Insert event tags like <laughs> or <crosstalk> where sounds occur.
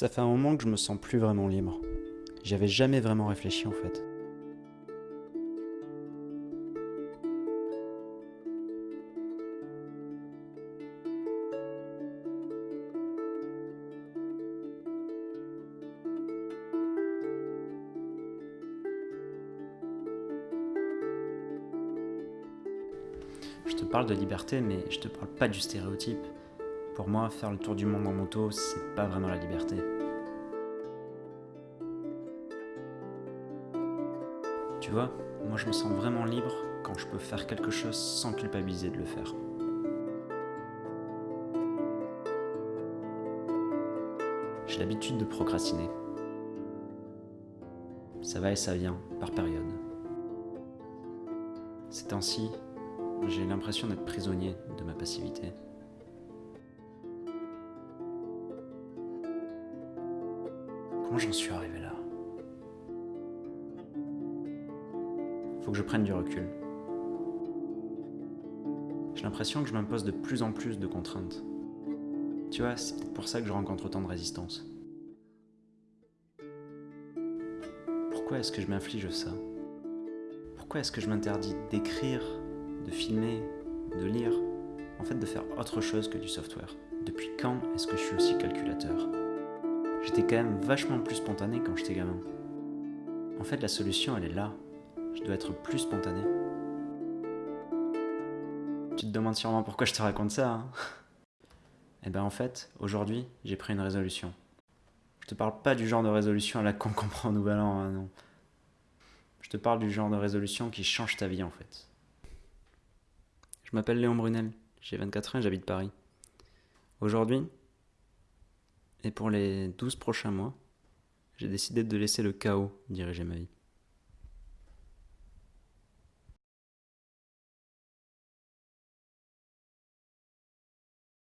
Ça fait un moment que je me sens plus vraiment libre. J'avais jamais vraiment réfléchi en fait. Je te parle de liberté, mais je te parle pas du stéréotype. Pour moi, faire le tour du monde en moto, c'est pas vraiment la liberté. Tu vois, moi je me sens vraiment libre quand je peux faire quelque chose sans culpabiliser de le faire. J'ai l'habitude de procrastiner. Ça va et ça vient, par période. Ces temps-ci, j'ai l'impression d'être prisonnier de ma passivité. Comment j'en suis arrivé là? Faut que je prenne du recul. J'ai l'impression que je m'impose de plus en plus de contraintes. Tu vois, c'est pour ça que je rencontre autant de résistance. Pourquoi est-ce que je m'inflige ça? Pourquoi est-ce que je m'interdis d'écrire, de filmer, de lire, en fait de faire autre chose que du software Depuis quand est-ce que je suis aussi calculateur? J'étais quand même vachement plus spontané quand j'étais gamin. En fait, la solution, elle est là. Je dois être plus spontané. Tu te demandes sûrement pourquoi je te raconte ça. Hein <laughs> eh ben en fait, aujourd'hui, j'ai pris une résolution. Je te parle pas du genre de résolution à la con qu'on prend au nouvel an, hein, non. Je te parle du genre de résolution qui change ta vie en fait. Je m'appelle Léon Brunel, j'ai 24 ans et j'habite Paris. Aujourd'hui, et pour les 12 prochains mois, j'ai décidé de laisser le chaos diriger ma vie.